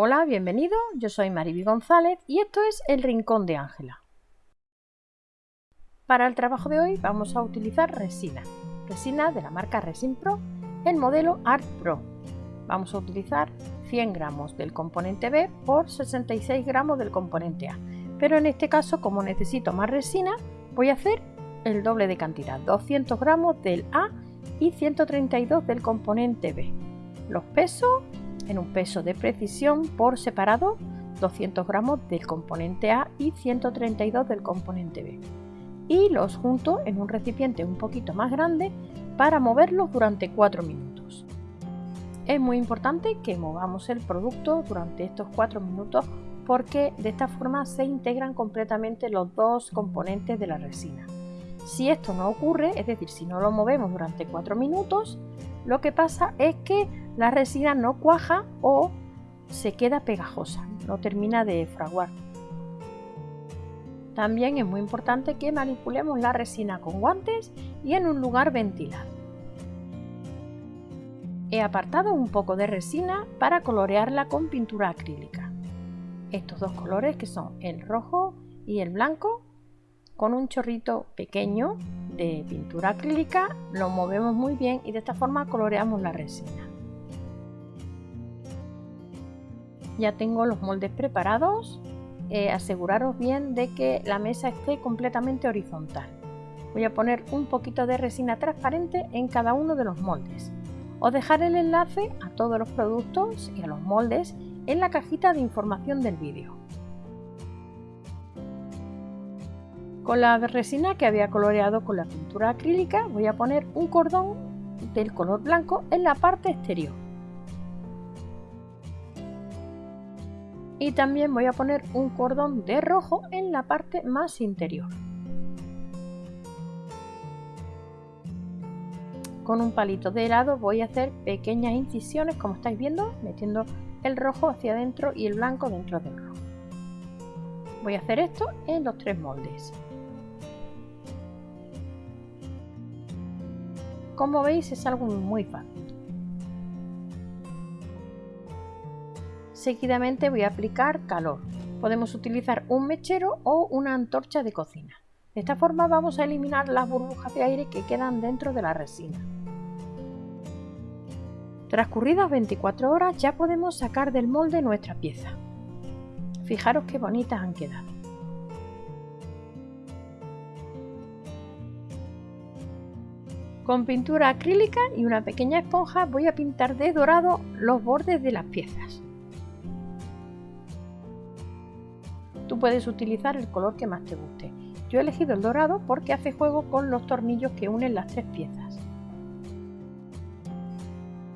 Hola, bienvenido, yo soy Mariby González y esto es El Rincón de Ángela. Para el trabajo de hoy vamos a utilizar resina, resina de la marca Resin Pro, el modelo Art Pro. Vamos a utilizar 100 gramos del componente B por 66 gramos del componente A, pero en este caso como necesito más resina voy a hacer el doble de cantidad, 200 gramos del A y 132 del componente B. Los pesos en un peso de precisión por separado 200 gramos del componente A y 132 del componente B y los junto en un recipiente un poquito más grande para moverlos durante 4 minutos. Es muy importante que movamos el producto durante estos 4 minutos porque de esta forma se integran completamente los dos componentes de la resina. Si esto no ocurre, es decir, si no lo movemos durante 4 minutos, lo que pasa es que la resina no cuaja o se queda pegajosa, no termina de fraguar. También es muy importante que manipulemos la resina con guantes y en un lugar ventilado. He apartado un poco de resina para colorearla con pintura acrílica. Estos dos colores que son el rojo y el blanco, con un chorrito pequeño de pintura acrílica, lo movemos muy bien y de esta forma coloreamos la resina. Ya tengo los moldes preparados. Eh, aseguraros bien de que la mesa esté completamente horizontal. Voy a poner un poquito de resina transparente en cada uno de los moldes. Os dejaré el enlace a todos los productos y a los moldes en la cajita de información del vídeo. Con la resina que había coloreado con la pintura acrílica voy a poner un cordón del color blanco en la parte exterior. y también voy a poner un cordón de rojo en la parte más interior. Con un palito de helado voy a hacer pequeñas incisiones como estáis viendo, metiendo el rojo hacia adentro y el blanco dentro del rojo. Voy a hacer esto en los tres moldes. Como veis es algo muy fácil. Seguidamente voy a aplicar calor. Podemos utilizar un mechero o una antorcha de cocina. De esta forma vamos a eliminar las burbujas de aire que quedan dentro de la resina. Transcurridas 24 horas ya podemos sacar del molde nuestra pieza. Fijaros qué bonitas han quedado. Con pintura acrílica y una pequeña esponja voy a pintar de dorado los bordes de las piezas. Tú puedes utilizar el color que más te guste. Yo he elegido el dorado porque hace juego con los tornillos que unen las tres piezas.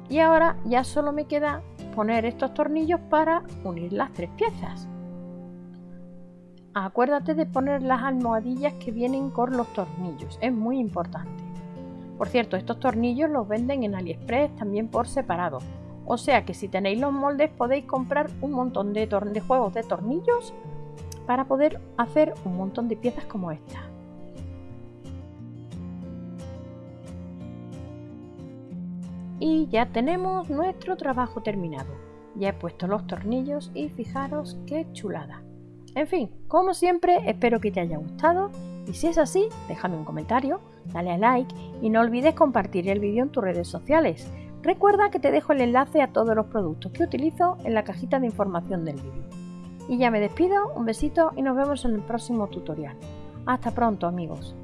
Y ahora ya solo me queda poner estos tornillos para unir las tres piezas. Acuérdate de poner las almohadillas que vienen con los tornillos, es muy importante. Por cierto, estos tornillos los venden en AliExpress también por separado. O sea que si tenéis los moldes podéis comprar un montón de, de juegos de tornillos para poder hacer un montón de piezas como esta. Y ya tenemos nuestro trabajo terminado. Ya he puesto los tornillos y fijaros qué chulada. En fin, como siempre, espero que te haya gustado y si es así, déjame un comentario, dale a like y no olvides compartir el vídeo en tus redes sociales. Recuerda que te dejo el enlace a todos los productos que utilizo en la cajita de información del vídeo. Y ya me despido, un besito y nos vemos en el próximo tutorial. Hasta pronto amigos.